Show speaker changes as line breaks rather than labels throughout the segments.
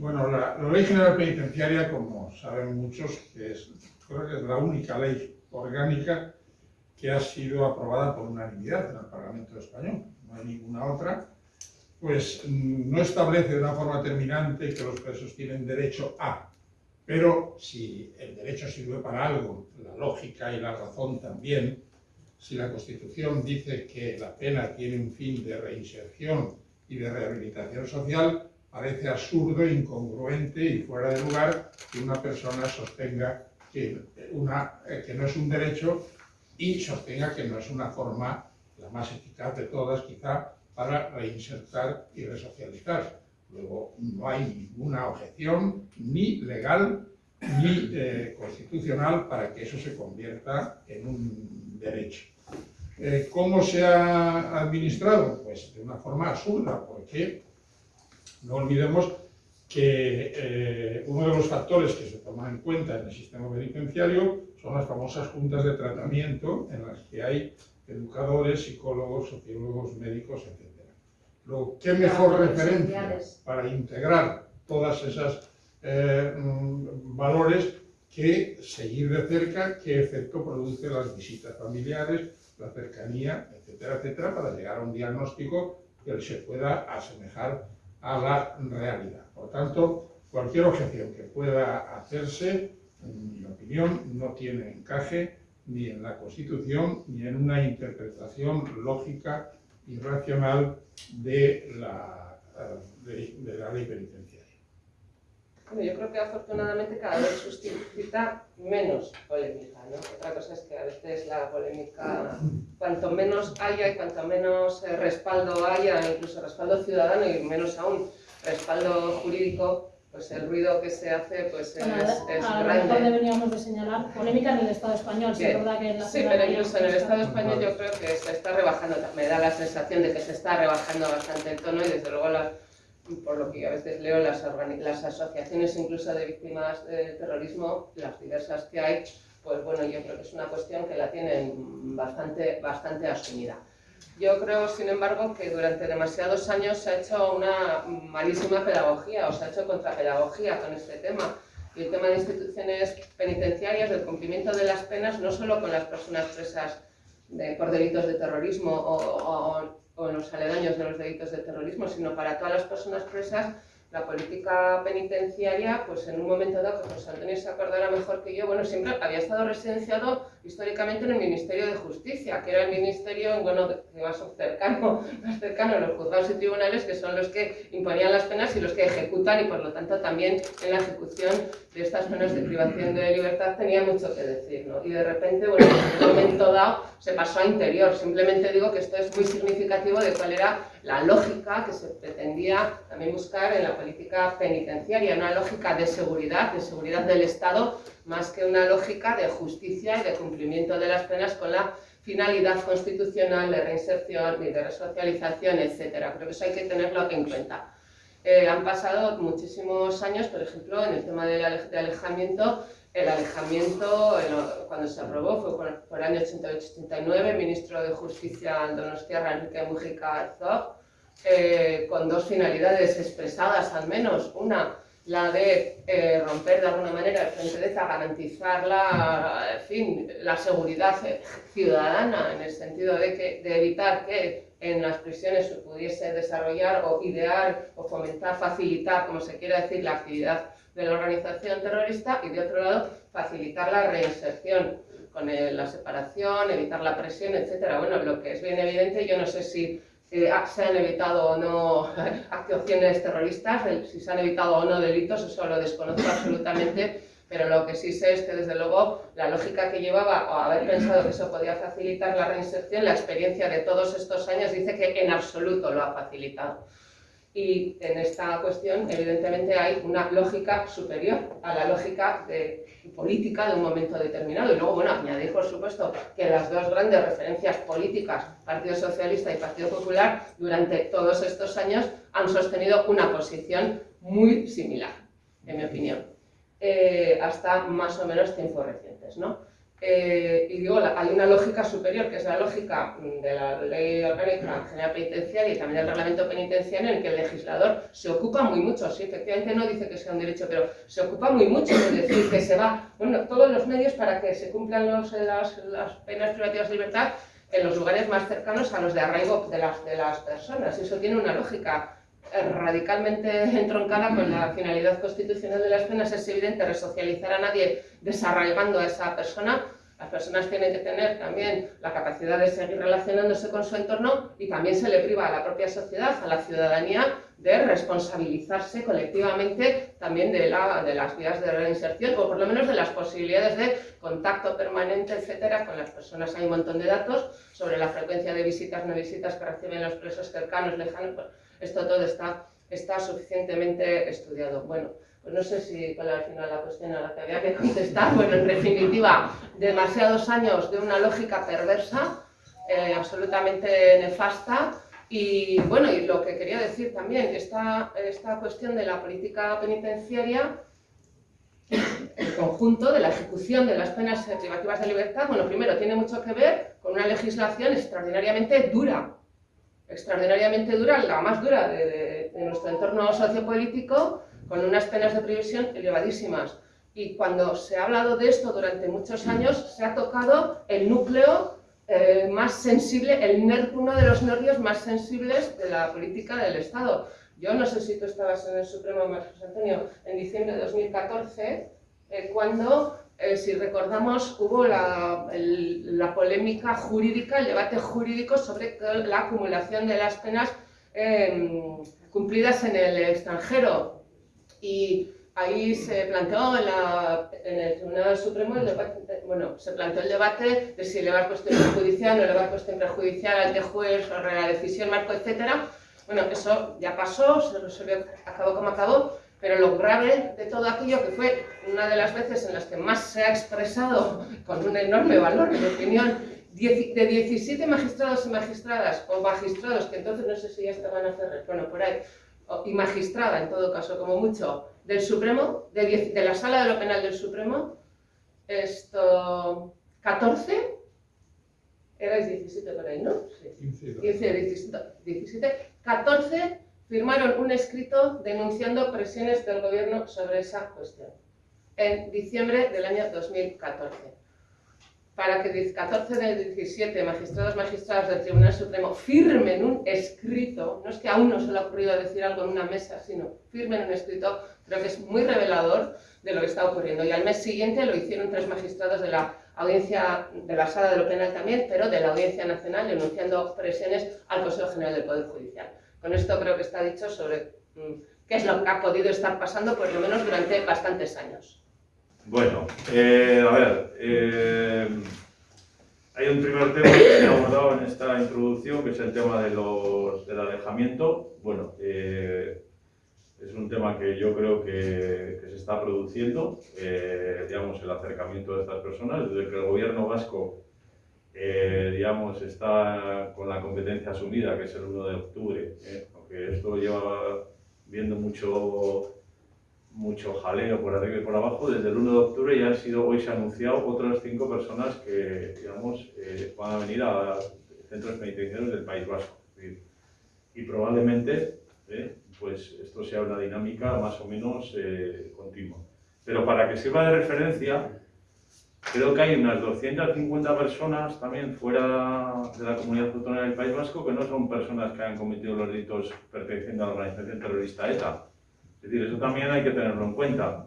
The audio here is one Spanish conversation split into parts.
Bueno, la, Ley General Penitenciaria, como saben muchos, es, creo que es la única ley orgánica que ha sido aprobada por unanimidad en el Parlamento Español, no hay ninguna otra, pues mm, no establece de una forma terminante que los presos tienen derecho a, pero si el derecho sirve para algo, la lógica y la razón también, si la Constitución dice que la pena tiene un fin de reinserción y de rehabilitación social, parece absurdo, incongruente y fuera de lugar que una persona sostenga que, una, eh, que no es un derecho y sostenga que no es una forma, la más eficaz de todas quizá, para reinsertar y resocializar. Luego, no hay ninguna objeción, ni legal, ni eh, constitucional, para que eso se convierta en un derecho. Eh, ¿Cómo se ha administrado? Pues de una forma absurda, porque no olvidemos que eh, uno de los factores que se toman en cuenta en el sistema penitenciario son las famosas juntas de tratamiento en las que hay educadores, psicólogos, sociólogos, médicos, etc. Lo, ¿Qué mejor referencia para integrar todas esas eh, mm, valores que seguir de cerca qué efecto produce las visitas familiares, la cercanía, etcétera, etcétera, para llegar a un diagnóstico que se pueda asemejar a la realidad. Por tanto, cualquier objeción que pueda hacerse, en mi opinión, no tiene encaje ni en la Constitución ni en una interpretación lógica y racional de la, de, de la ley penitenciaria.
Bueno, yo creo que afortunadamente cada vez suscita menos polémica, ¿no? Otra cosa es que a veces la polémica, cuanto menos haya y cuanto menos eh, respaldo haya, incluso respaldo ciudadano y menos aún respaldo jurídico, pues el ruido que se hace pues es, es
a
grande.
mejor deberíamos de señalar polémica en el Estado español, sí, es verdad que en la
Sí, pero incluso en el Estado español yo creo que se está rebajando, me da la sensación de que se está rebajando bastante el tono y desde luego la, por lo que a veces leo las, las asociaciones incluso de víctimas de terrorismo, las diversas que hay, pues bueno, yo creo que es una cuestión que la tienen bastante, bastante asumida. Yo creo, sin embargo, que durante demasiados años se ha hecho una malísima pedagogía, o se ha hecho contrapedagogía con este tema. Y el tema de instituciones penitenciarias, del cumplimiento de las penas, no solo con las personas presas de, por delitos de terrorismo o, o, o en los aledaños de los delitos de terrorismo, sino para todas las personas presas, la política penitenciaria, pues en un momento dado, que José Antonio se acordará mejor que yo, bueno, siempre había estado residenciado históricamente en el Ministerio de Justicia, que era el ministerio, bueno, más cercano, más cercano a los juzgados y tribunales, que son los que imponían las penas y los que ejecutan, y por lo tanto también en la ejecución de estas penas de privación de libertad tenía mucho que decir, ¿no? Y de repente, bueno, en un momento dado se pasó a interior. Simplemente digo que esto es muy significativo de cuál era la lógica que se pretendía también buscar en la política penitenciaria, una lógica de seguridad, de seguridad del Estado, más que una lógica de justicia y de cumplimiento de las penas con la finalidad constitucional de reinserción y de resocialización, etc. Creo que eso hay que tenerlo en cuenta. Eh, han pasado muchísimos años, por ejemplo, en el tema de alejamiento, el alejamiento, cuando se aprobó, fue por, el año 88-89, ministro de Justicia Donostiarra Enrique Mujica Arzog, eh, con dos finalidades expresadas al menos. Una, la de eh, romper de alguna manera el frente de ETA, garantizar la, en fin, la seguridad ciudadana, en el sentido de, que, de evitar que en las prisiones se pudiese desarrollar o idear o fomentar, facilitar, como se quiera decir, la actividad de la organización terrorista y de otro lado facilitar la reinserción con la separación, evitar la presión, etcétera. Bueno, lo que es bien evidente, yo no sé si eh, se han evitado o no actuaciones terroristas, si se han evitado o no delitos, eso lo desconozco absolutamente, pero lo que sí sé es que desde luego la lógica que llevaba o haber pensado que eso podía facilitar la reinserción, la experiencia de todos estos años dice que en absoluto lo ha facilitado. Y en esta cuestión, evidentemente, hay una lógica superior a la lógica política de un momento determinado. Y luego, bueno, añadir, por supuesto, que las dos grandes referencias políticas, Partido Socialista y Partido Popular, durante todos estos años han sostenido una posición muy similar, en mi opinión, eh, hasta más o menos tiempos recientes, ¿no? Eh, y digo, hay una lógica superior, que es la lógica de la Ley Orgánica General Penitenciaria y también del Reglamento Penitenciario, en que el legislador se ocupa muy mucho, sí, efectivamente no dice que sea un derecho, pero se ocupa muy mucho de decir que se va, bueno, todos los medios para que se cumplan los, las, las penas privativas de libertad en los lugares más cercanos a los de arraigo de las, de las personas. Eso tiene una lógica radicalmente entroncada con la finalidad constitucional de las penas, es evidente resocializar a nadie desarraigando a esa persona. Las personas tienen que tener también la capacidad de seguir relacionándose con su entorno y también se le priva a la propia sociedad, a la ciudadanía, de responsabilizarse colectivamente también de, la, de las vías de reinserción o por lo menos de las posibilidades de contacto permanente, etcétera, con las personas. Hay un montón de datos sobre la frecuencia de visitas, no visitas que reciben los presos cercanos, lejanos esto todo está, está suficientemente estudiado. Bueno, pues no sé si cuál al final la cuestión a la que había que contestar. Bueno, en definitiva, demasiados años de una lógica perversa, eh, absolutamente nefasta. Y bueno, y lo que quería decir también, esta, esta cuestión de la política penitenciaria, el conjunto de la ejecución de las penas privativas de libertad, bueno, primero tiene mucho que ver con una legislación extraordinariamente dura, extraordinariamente dura, la más dura de, nuestro entorno sociopolítico, con unas penas de previsión elevadísimas. Y cuando se ha hablado de esto durante muchos años, se ha tocado el núcleo eh, más sensible, el uno de los nervios más sensibles de la política del Estado. Yo no sé si tú estabas en el Supremo, Marcos Antonio, en diciembre de 2014, eh, cuando eh, si recordamos, hubo la, polémica jurídica, el debate jurídico sobre la acumulación de las penas em, cumplidas en el extranjero. Y ahí se planteó en, el Tribunal Supremo el debate, bueno, se planteó el debate de si elevar cuestión prejudicial o elevar cuestión prejudicial ante juez sobre la decisión marco, etc. Bueno, eso ya pasó, se resolvió, acabó como acabó, pero lo grave de todo aquello, que fue una de las veces en las que más se ha expresado con un enorme valor de opinión, de 17 magistrados y magistradas, o magistrados, que entonces no sé si ya estaban a hacer, bueno, por ahí, y magistrada en todo caso, como mucho, del Supremo, de, de la Sala de lo Penal del Supremo, esto, 14, erais 17 por ahí, ¿no? Sí. 15, 17, 17, 14 firmaron un escrito denunciando presiones del gobierno sobre esa cuestión, en diciembre del año 2014. Para que 14 de 17 magistrados magistradas del Tribunal Supremo firmen un escrito, no es que a uno se le ha ocurrido decir algo en una mesa, sino firmen un escrito, creo que es muy revelador de lo que está ocurriendo. Y al mes siguiente lo hicieron tres magistrados de la audiencia de la Sala de lo Penal también, pero de la Audiencia Nacional, denunciando presiones al Consejo General del Poder Judicial. Con esto creo que está dicho sobre mm, qué es lo que ha podido estar pasando, por lo menos durante bastantes años.
Bueno, eh, a ver, eh, hay un primer tema que se ha abordado en esta introducción, que es el tema del alejamiento. Bueno, eh, es un tema que yo creo que, que se está produciendo, digamos, el acercamiento de estas personas, desde que el gobierno vasco eh, digamos, está con la competencia asumida, que es el 1 de octubre, ¿eh? aunque esto lleva viendo mucho, mucho jaleo por arriba y por abajo, desde el 1 de octubre ya han sido, hoy se han anunciado otras cinco personas que, digamos, eh, van a venir a centros penitenciarios del País Vasco. Y probablemente, pues esto sea una dinámica más o menos continua. Pero para que sirva de referencia, Creo que hay unas 250 personas también fuera de la comunidad autónoma del País Vasco que no son personas que han cometido los delitos perteneciendo a la organización terrorista ETA. Es decir, eso también hay que tenerlo en cuenta.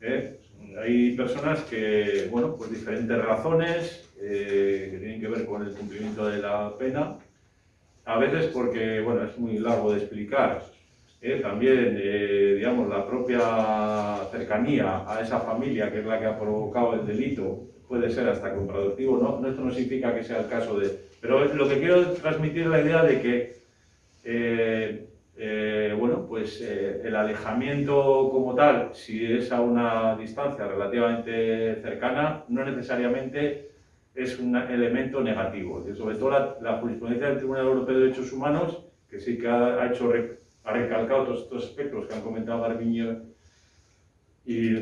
¿eh? Hay personas que, bueno, por diferentes razones eh, que tienen que ver con el cumplimiento de la pena, a veces porque, bueno, es muy largo de explicar, ¿eh? también, digamos, la propia cercanía a esa familia que es la que ha provocado el delito puede ser hasta contradictivo, ¿no? Esto no significa que sea el caso de... Pero lo que quiero transmitir es la idea de que, eh, eh, bueno, pues el alejamiento como tal, si es a una distancia relativamente cercana, no necesariamente es un elemento negativo. Sobre todo la, jurisprudencia del Tribunal Europeo de Derechos Humanos, que sí que ha, hecho ha recalcado todos estos aspectos que han comentado Garbiño y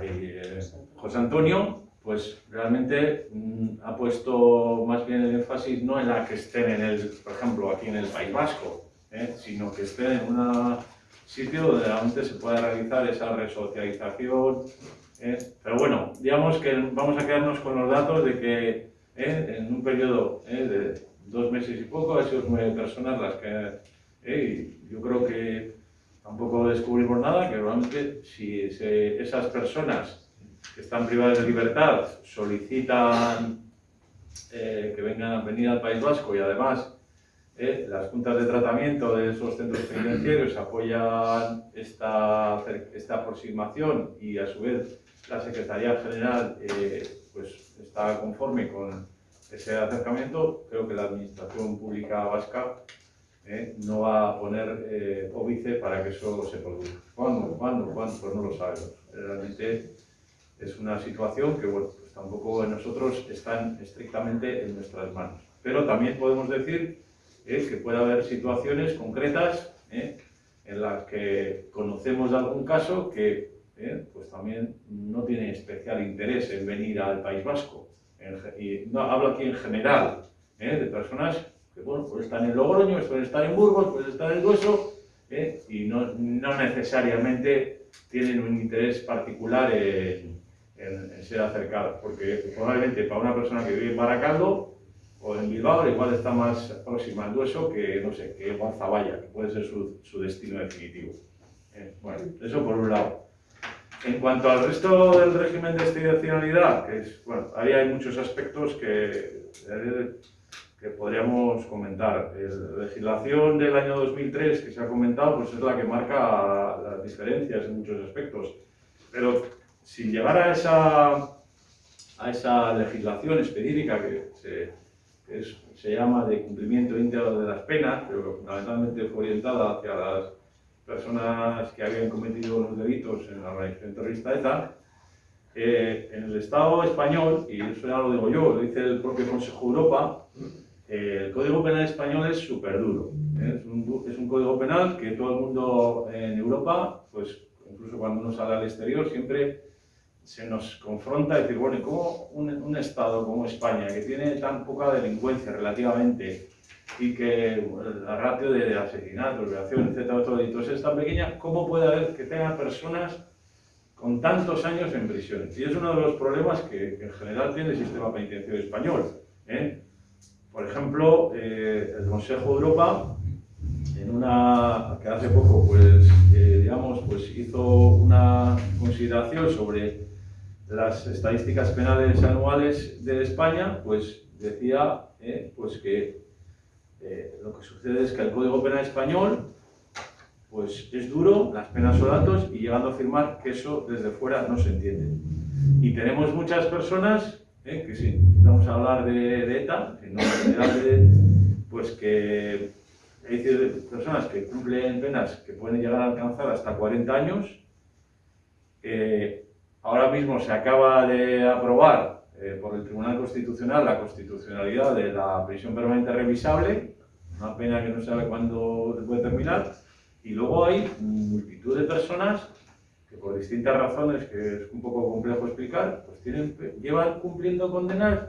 eh, José Antonio, pues realmente mm, ha puesto más bien el énfasis no en la que estén en el, por ejemplo, aquí en el País Vasco, ¿eh? sino que estén en un sitio donde realmente se pueda realizar esa resocialización. ¿eh? Pero bueno, digamos que vamos a quedarnos con los datos de que ¿eh? en un periodo de dos meses y poco han sido nueve personas las que... yo creo que tampoco descubrimos nada, que realmente si esas personas que están privadas de libertad solicitan eh, que vengan a venir al País Vasco y además eh, las juntas de tratamiento de esos centros penitenciarios apoyan esta, esta aproximación y a su vez la Secretaría General eh, pues está conforme con ese acercamiento, creo que la Administración Pública Vasca no va a poner óbice para que eso se produzca. ¿Cuándo? ¿Cuándo? ¿Cuándo? Pues no lo sabemos. Realmente es una situación que, bueno, pues tampoco nosotros están estrictamente en nuestras manos. Pero también podemos decir eh, que puede haber situaciones concretas eh, en las que conocemos algún caso que eh, pues también no tiene especial interés en venir al País Vasco. y no, hablo aquí en general, de personas que bueno, pues están en Logroño, pueden estar en Burgos, pueden estar en Hueso, y no, no necesariamente tienen un interés particular en, ser acercados, porque probablemente para una persona que vive en Baracaldo o en Bilbao igual está más próxima al Dueso que, no sé, que Guanzaballa, que puede ser su, su destino definitivo. Eh, bueno, eso por un lado. En cuanto al resto del régimen de excepcionalidad, que es, bueno, ahí hay muchos aspectos que, que podríamos comentar. La legislación del año 2003 que se ha comentado, pues es la que marca las diferencias en muchos aspectos. Pero sin llegar a esa, a esa legislación específica que se, se llama de cumplimiento íntegro de las penas, pero que fundamentalmente fue orientada hacia las personas que habían cometido los delitos en la organización terrorista ETA, eh, en el Estado español, y eso ya lo digo yo, lo dice el propio Consejo de Europa, eh, el Código Penal español es súper duro. ¿eh? Es, un, es, un, código penal que todo el mundo en Europa, pues incluso cuando uno sale al exterior, siempre se nos confronta a decir, bueno, ¿y cómo un, Estado como España, que tiene tan poca delincuencia relativamente y que la ratio de, asesinatos, violaciones, etcétera, otros delitos es tan pequeña, ¿cómo puede haber que tenga personas con tantos años en prisión? Y es uno de los problemas que, en general tiene el sistema penitenciario español. ¿eh? Por ejemplo, eh, el Consejo de Europa, en una, que hace poco, pues, eh, digamos, pues hizo una consideración sobre las estadísticas penales anuales de España, pues decía eh, pues que eh, lo que sucede es que el Código Penal español pues es duro, las penas son altas y llegando a afirmar que eso desde fuera no se entiende. Y tenemos muchas personas, eh, que sí, vamos a hablar de, ETA, que no de, pues que hay personas que cumplen penas que pueden llegar a alcanzar hasta 40 años, Ahora mismo se acaba de aprobar eh, por el Tribunal Constitucional la constitucionalidad de la prisión permanente revisable, una pena que no sabe cuándo puede terminar, y luego hay multitud de personas por distintas razones, que es un poco complejo explicar, pues tienen, llevan cumpliendo condenas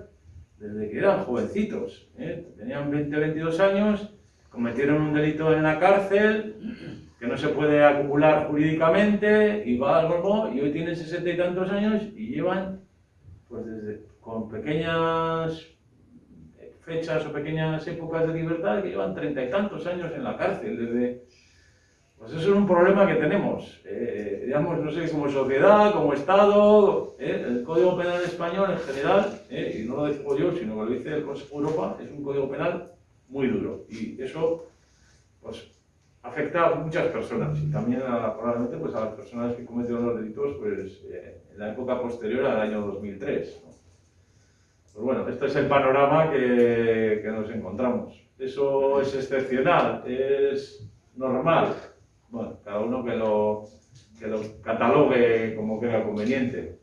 desde que eran jovencitos, ¿eh? tenían 20, 22 años, cometieron un delito en la cárcel, que no se puede acumular jurídicamente y va al golbo y hoy tienen sesenta y tantos años y llevan pues desde, con pequeñas fechas o pequeñas épocas de libertad que llevan treinta y tantos años en la cárcel desde pues eso es un problema que tenemos eh, digamos no sé como sociedad como estado eh, el código penal español en general eh, y no lo digo yo sino que lo dice el Consejo de Europa es un código penal muy duro y eso pues afecta a muchas personas y también probablemente pues, a las personas que cometieron los delitos pues, eh, en la época posterior al año 2003. Pues bueno, este es el panorama que, que, nos encontramos. Eso es excepcional, es normal. Bueno, cada uno que lo, que lo catalogue como crea conveniente.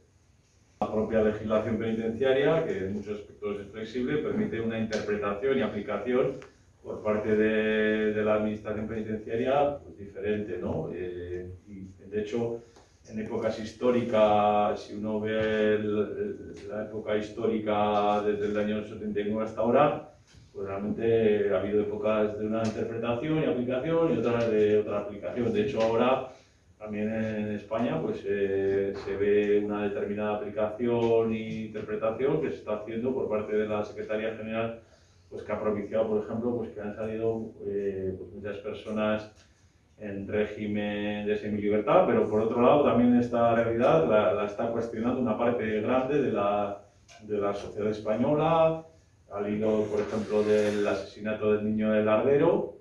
La propia legislación penitenciaria, que en muchos aspectos es flexible, permite una interpretación y aplicación por parte de, de la administración penitenciaria pues, diferente, ¿no? Eh, y de hecho, en épocas históricas, si uno ve la época histórica desde el año 79 hasta ahora, pues realmente ha habido épocas de una interpretación y aplicación y otras de otra aplicación. De hecho, ahora también en España pues, eh, se ve una determinada aplicación e interpretación que se está haciendo por parte de la Secretaría General, pues, que ha propiciado, por ejemplo, pues, que han salido eh, pues, muchas personas en régimen de semilibertad, pero por otro lado también esta realidad la, está cuestionando una parte grande de la, de la sociedad española, al hilo, por ejemplo, del asesinato del niño del Ardero,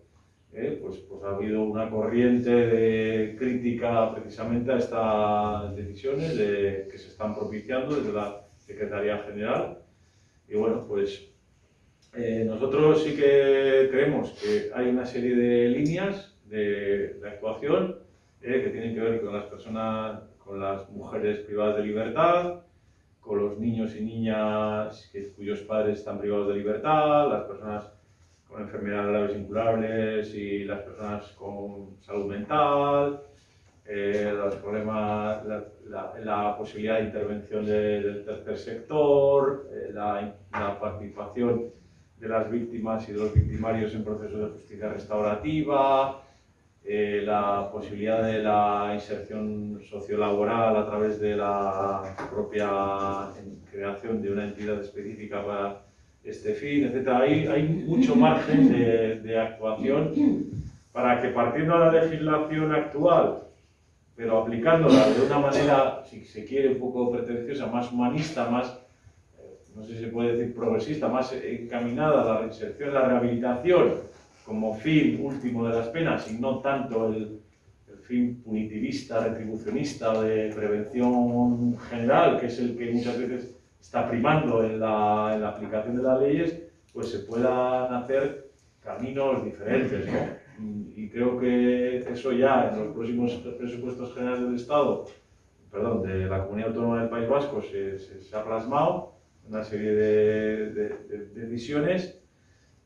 eh, pues, pues ha habido una corriente de crítica precisamente a estas decisiones de, que se están propiciando desde la Secretaría General. Y bueno, pues eh, nosotros sí que creemos que hay una serie de líneas de, actuación eh, que tienen que ver con las personas, con las mujeres privadas de libertad, con los niños y niñas cuyos padres están privados de libertad, las personas con enfermedades graves incurables y las personas con salud mental, eh, los problemas, la, posibilidad de intervención del tercer sector, eh, la, la, participación de las víctimas y de los victimarios en procesos de justicia restaurativa, eh, la posibilidad de la inserción sociolaboral a través de la propia creación de una entidad específica para este fin, etc. Hay, hay mucho margen de, de actuación para que partiendo de la legislación actual, pero aplicándola de una manera, si se quiere, un poco pretenciosa, más humanista, más, eh, no sé si se puede decir progresista, más encaminada a la reinserción, la rehabilitación, como fin último de las penas y no tanto el, fin punitivista, retribucionista de prevención general, que es el que muchas veces está primando en la, en la aplicación de las leyes, pues se puedan hacer caminos diferentes. ¿no? Y creo que eso ya en los próximos presupuestos generales del Estado, perdón, de la Comunidad Autónoma del País Vasco, se, se, ha plasmado una serie de, de, de decisiones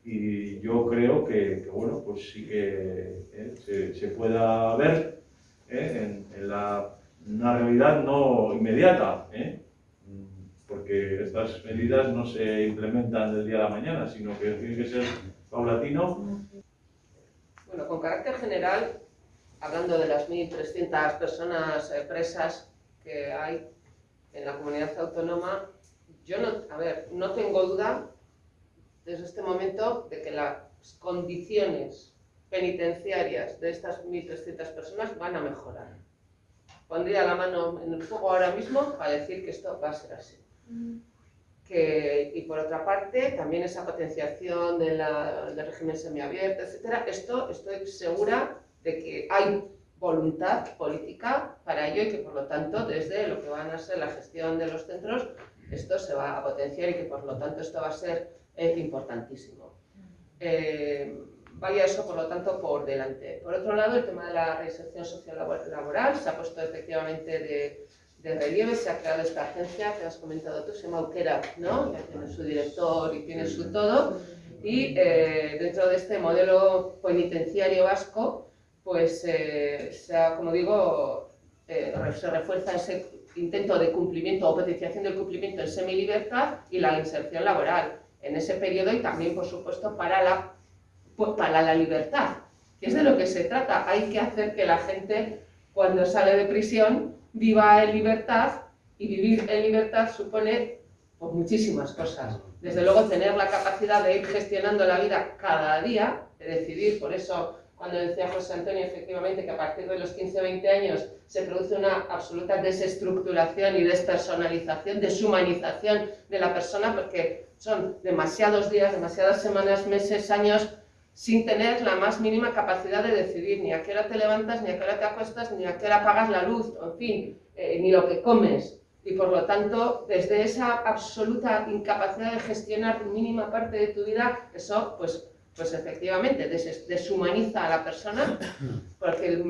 y yo creo que, bueno, pues sí que eh, se, se, pueda ver eh, en, la, una realidad no inmediata, eh, porque estas medidas no se implementan del día a la mañana, sino que tiene que ser paulatino.
Bueno, con carácter general, hablando de las 1.300 personas presas que hay en la comunidad autónoma, yo no, a ver, no tengo duda desde este momento de que las condiciones penitenciarias de estas 1.300 personas van a mejorar. Pondría la mano en el fuego ahora mismo para decir que esto va a ser así. Que, y por otra parte, también esa potenciación de del régimen semiabierto, etc. Esto estoy segura de que hay voluntad política para ello y que por lo tanto desde lo que van a ser la gestión de los centros esto se va a potenciar y que por lo tanto esto va a ser es importantísimo. Eh, vaya eso, por lo tanto, por delante. Por otro lado, el tema de la reinserción social laboral se ha puesto efectivamente de, de relieve, se ha creado esta agencia que has comentado tú, se llama Ukera, ¿no? Ya tiene su director y tiene su todo. Y eh, dentro de este modelo penitenciario vasco, pues eh, se ha, como digo, se refuerza ese intento de cumplimiento o potenciación del cumplimiento en semilibertad y la inserción laboral en ese periodo y también, por supuesto, para la, para la libertad, que es de lo que se trata. Hay que hacer que la gente, cuando sale de prisión, viva en libertad y vivir en libertad supone pues, muchísimas cosas. Desde luego, tener la capacidad de ir gestionando la vida cada día, de decidir, por eso cuando decía José Antonio efectivamente que a partir de los 15 o 20 años se produce una absoluta desestructuración y despersonalización, deshumanización de la persona, porque son demasiados días, demasiadas semanas, meses, años, sin tener la más mínima capacidad de decidir ni a qué hora te levantas, ni a qué hora te acuestas, ni a qué hora apagas la luz, en fin, eh, ni lo que comes. Y por lo tanto, desde esa absoluta incapacidad de gestionar mínima parte de tu vida, eso pues pues efectivamente deshumaniza a la persona, porque el,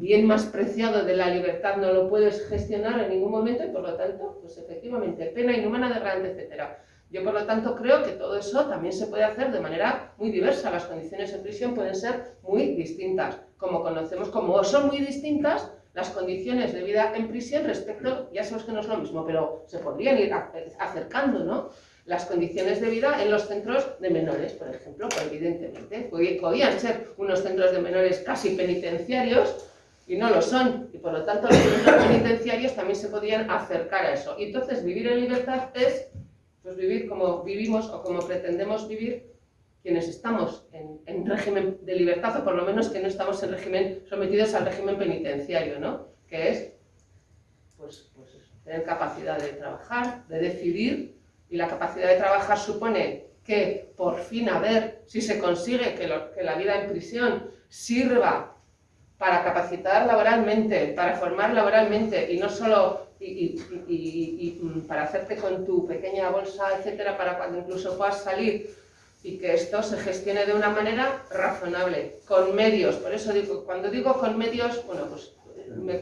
bien más preciado de la libertad no lo puedes gestionar en ningún momento y por lo tanto, pues efectivamente, pena inhumana de grande, etc. Yo por lo tanto creo que todo eso también se puede hacer de manera muy diversa, las condiciones en prisión pueden ser muy distintas, como conocemos, como son muy distintas las condiciones de vida en prisión respecto, ya sabemos que no es lo mismo, pero se podrían ir acercando, ¿no? Las condiciones de vida en los centros de menores, por ejemplo, pues evidentemente. Podían ser unos centros de menores casi penitenciarios, y no lo son, y por lo tanto los centros penitenciarios también se podían acercar a eso. Y entonces vivir en libertad es pues, vivir como vivimos o como pretendemos vivir quienes estamos en, régimen de libertad, o por lo menos que no estamos en régimen sometidos al régimen penitenciario, ¿no? Que es pues, pues tener capacidad de trabajar, de decidir, y la capacidad de trabajar supone que por fin a ver si se consigue que, que la vida en prisión sirva para capacitar laboralmente, para formar laboralmente y no solo y, para hacerte con tu pequeña bolsa, etcétera, para cuando incluso puedas salir y que esto se gestione de una manera razonable, con medios. Por eso digo, cuando digo con medios, bueno, pues me,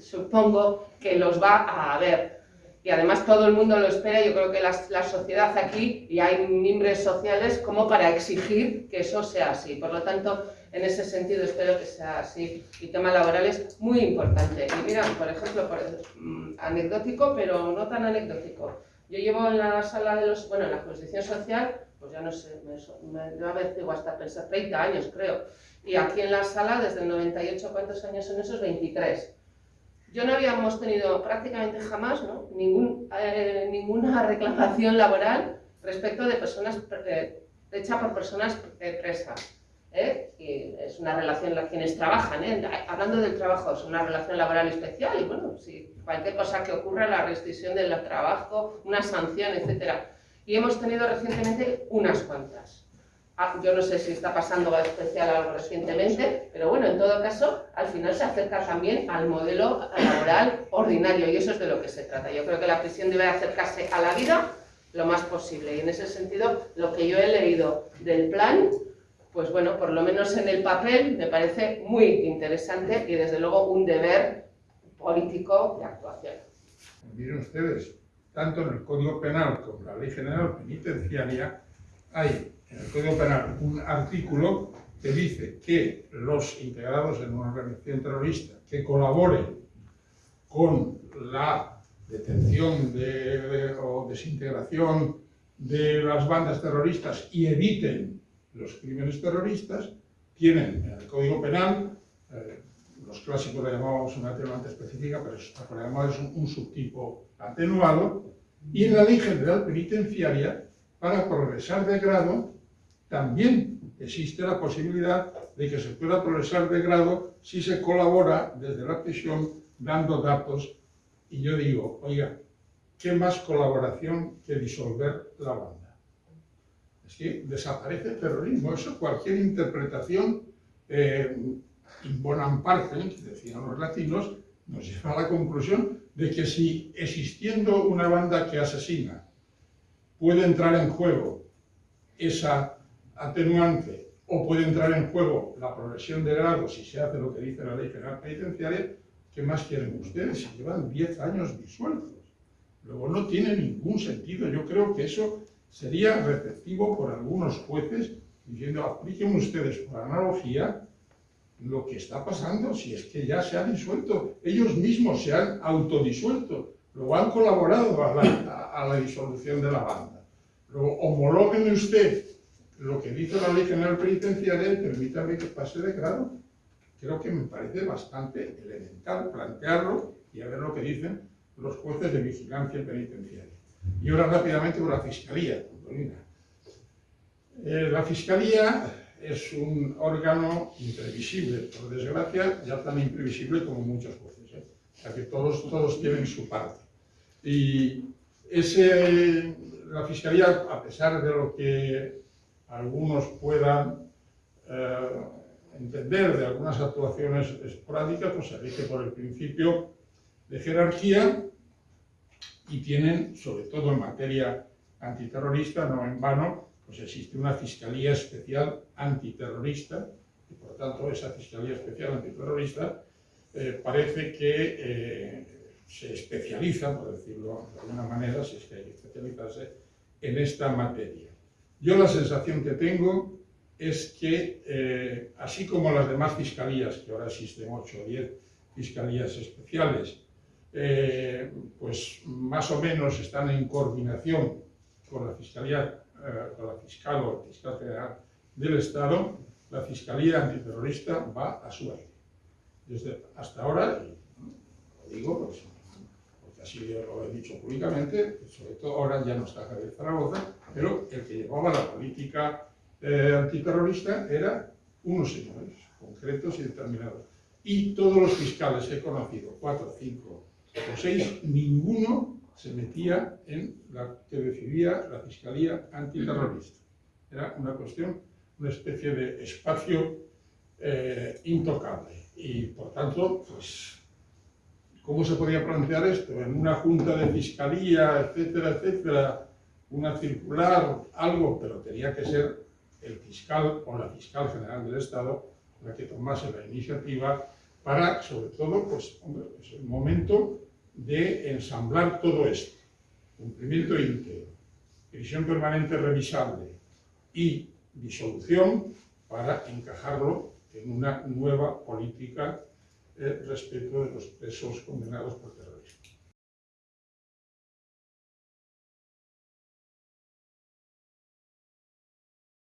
supongo que los va a haber. Y además todo el mundo lo espera, yo creo que la, la, sociedad aquí, y hay mimbres sociales como para exigir que eso sea así. Por lo tanto, en ese sentido espero que sea así. Y tema laboral es muy importante. Y mira, por ejemplo, por, mm, anecdótico, pero no tan anecdótico. Yo llevo en la sala de los, bueno, en la jurisdicción social pues ya no sé, me, me, a hasta pensar 30 años creo. Y aquí en la sala, desde el 98, ¿cuántos años son esos? 23. Yo no habíamos tenido prácticamente jamás ¿no? Ningún, eh, ninguna reclamación laboral respecto de personas, eh, hecha por personas eh, presas. ¿Eh? Y es una relación la quienes trabajan, ¿eh? hablando del trabajo, es una relación laboral especial y bueno, si cualquier cosa que ocurra, la restricción del trabajo, una sanción, etcétera y hemos tenido recientemente unas cuantas. Ah, yo no sé si está pasando especial algo recientemente, pero bueno, en todo caso, al final se acerca también al modelo laboral ordinario y eso es de lo que se trata. Yo creo que la prisión debe acercarse a la vida lo más posible y en ese sentido lo que yo he leído del plan, pues bueno, por lo menos en el papel me parece muy interesante y desde luego un deber político de actuación.
Miren ustedes, tanto en el Código Penal como en la Ley General Penitenciaria, hay en el Código Penal un artículo que dice que los integrados en una organización terrorista que colaboren con la detención de, o desintegración de las bandas terroristas y eviten los crímenes terroristas, tienen en el Código Penal, eh, los clásicos le llamábamos una atenuante específica, pero es, es un subtipo atenuado y en la Ley General Penitenciaria, para progresar de grado, también existe la posibilidad de que se pueda progresar de grado si se colabora desde la prisión dando datos. Y yo digo, oiga, ¿qué más colaboración que disolver la banda? Que desaparece el terrorismo. Eso cualquier interpretación eh, parte, que decían los latinos, nos lleva a la conclusión de que si existiendo una banda que asesina puede entrar en juego esa atenuante o puede entrar en juego la progresión de grado si se hace lo que dice la ley penal penitenciaria, ¿qué más quieren ustedes? Si llevan 10 años disueltos. Luego no tiene ningún sentido. Yo creo que eso sería receptivo por algunos jueces diciendo apliquen ustedes por analogía lo que está pasando, si es que ya se ha disuelto, ellos mismos se han autodisuelto, luego han colaborado a la, disolución de la banda. Luego homologuen usted lo que dice la ley general penitenciaria y permítame que pase de grado. Creo que me parece bastante elemental plantearlo y a ver lo que dicen los jueces de vigilancia penitenciaria. Y ahora rápidamente con la Fiscalía, eh, la Fiscalía es un órgano imprevisible, por desgracia, ya tan imprevisible como muchos jueces. ¿eh? O sea que todos, todos tienen su parte. Y ese, la Fiscalía, a pesar de lo que algunos puedan eh, entender de algunas actuaciones esporádicas, pues se rige por el principio de jerarquía y tienen, sobre todo en materia antiterrorista, no en vano, pues existe una Fiscalía Especial Antiterrorista, y por tanto esa Fiscalía Especial Antiterrorista eh, parece que eh, se especializa, por decirlo de alguna manera, si es que hay que especializarse, en esta materia. Yo la sensación que tengo es que, eh, así como las demás fiscalías, que ahora existen 8 o 10, fiscalías especiales, eh, pues más o menos están en coordinación con la Fiscalía, eh, con la Fiscal o Fiscal General del Estado, la Fiscalía Antiterrorista va a su aire. Desde hasta ahora, lo digo pues, porque así lo he dicho públicamente, sobre todo ahora ya no está Javier Zaragoza, pero el que llevaba la política eh, antiterrorista era unos señores concretos y determinados. Y todos los fiscales he conocido, cuatro, cinco o seis, ninguno se metía en la que decidía la Fiscalía Antiterrorista. Era una cuestión, una especie de espacio eh, intocable. Y por tanto, pues, ¿cómo se podía plantear esto? En una junta de fiscalía, etcétera, etcétera, una circular, algo, pero tenía que ser el fiscal o la fiscal general del Estado la que tomase la iniciativa para, sobre todo, pues, hombre, es el momento de ensamblar todo esto. Cumplimiento íntegro, prisión permanente revisable y disolución para encajarlo en una nueva política eh, respecto de los presos condenados por